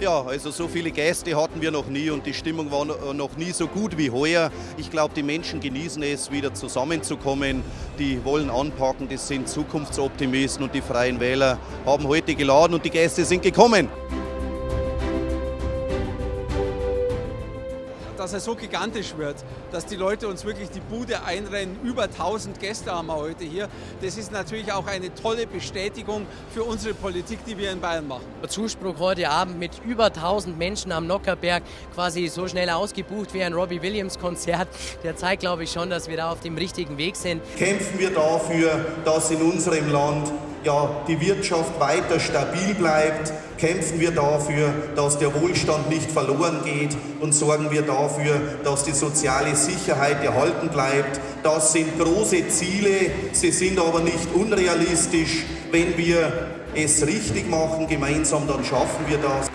Ja, also so viele Gäste hatten wir noch nie und die Stimmung war noch nie so gut wie heuer. Ich glaube, die Menschen genießen es, wieder zusammenzukommen. Die wollen anpacken, das sind Zukunftsoptimisten und die Freien Wähler haben heute geladen und die Gäste sind gekommen. Dass er so gigantisch wird, dass die Leute uns wirklich die Bude einrennen. Über 1000 Gäste haben wir heute hier. Das ist natürlich auch eine tolle Bestätigung für unsere Politik, die wir in Bayern machen. Der Zuspruch heute Abend mit über 1000 Menschen am Nockerberg quasi so schnell ausgebucht wie ein Robbie Williams Konzert, der zeigt, glaube ich, schon, dass wir da auf dem richtigen Weg sind. Kämpfen wir dafür, dass in unserem Land ja, die Wirtschaft weiter stabil bleibt, kämpfen wir dafür, dass der Wohlstand nicht verloren geht und sorgen wir dafür, dass die soziale Sicherheit erhalten bleibt. Das sind große Ziele, sie sind aber nicht unrealistisch. Wenn wir es richtig machen gemeinsam, dann schaffen wir das.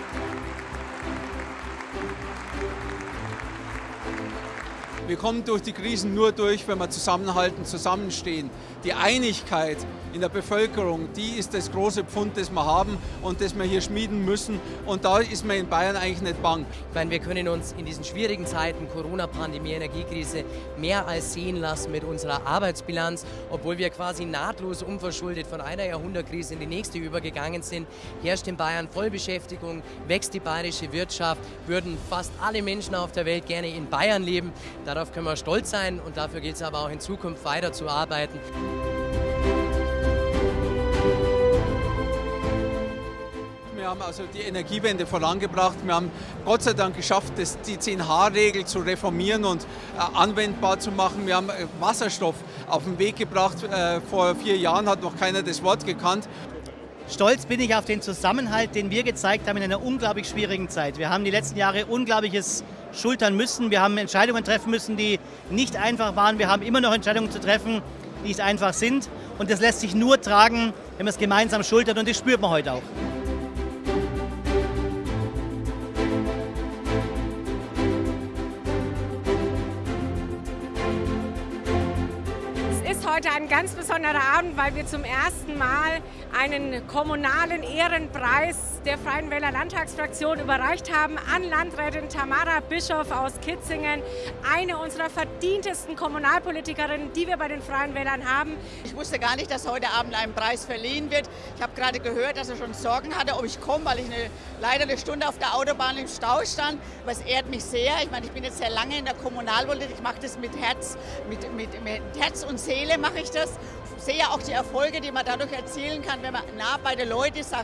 Wir kommen durch die Krisen nur durch, wenn wir zusammenhalten, zusammenstehen. Die Einigkeit in der Bevölkerung, die ist das große Pfund, das wir haben und das wir hier schmieden müssen. Und da ist man in Bayern eigentlich nicht bang. Ich meine, wir können uns in diesen schwierigen Zeiten, Corona-Pandemie, Energiekrise, mehr als sehen lassen mit unserer Arbeitsbilanz. Obwohl wir quasi nahtlos unverschuldet von einer Jahrhundertkrise in die nächste übergegangen sind, herrscht in Bayern Vollbeschäftigung, wächst die bayerische Wirtschaft, würden fast alle Menschen auf der Welt gerne in Bayern leben. Darauf können wir stolz sein und dafür gilt es aber auch in Zukunft weiter zu arbeiten. Wir haben also die Energiewende vorangebracht. Wir haben Gott sei Dank geschafft, die 10H-Regel zu reformieren und äh, anwendbar zu machen. Wir haben äh, Wasserstoff auf den Weg gebracht. Äh, vor vier Jahren hat noch keiner das Wort gekannt. Stolz bin ich auf den Zusammenhalt, den wir gezeigt haben in einer unglaublich schwierigen Zeit. Wir haben die letzten Jahre Unglaubliches schultern müssen. Wir haben Entscheidungen treffen müssen, die nicht einfach waren. Wir haben immer noch Entscheidungen zu treffen, die nicht einfach sind. Und das lässt sich nur tragen, wenn man es gemeinsam schultert. Und das spürt man heute auch. Heute ein ganz besonderer Abend, weil wir zum ersten Mal einen kommunalen Ehrenpreis der Freien Wähler Landtagsfraktion überreicht haben an Landrätin Tamara Bischof aus Kitzingen, eine unserer verdientesten Kommunalpolitikerinnen, die wir bei den Freien Wählern haben. Ich wusste gar nicht, dass heute Abend ein Preis verliehen wird. Ich habe gerade gehört, dass er schon Sorgen hatte, ob ich komme, weil ich eine, leider eine Stunde auf der Autobahn im Stau stand. Aber es ehrt mich sehr. Ich meine, ich bin jetzt sehr lange in der Kommunalpolitik. Ich mache das mit Herz, mit, mit, mit Herz und Seele mache ich das. Sehe auch die Erfolge, die man dadurch erzielen kann, wenn man nah bei den Leuten ist.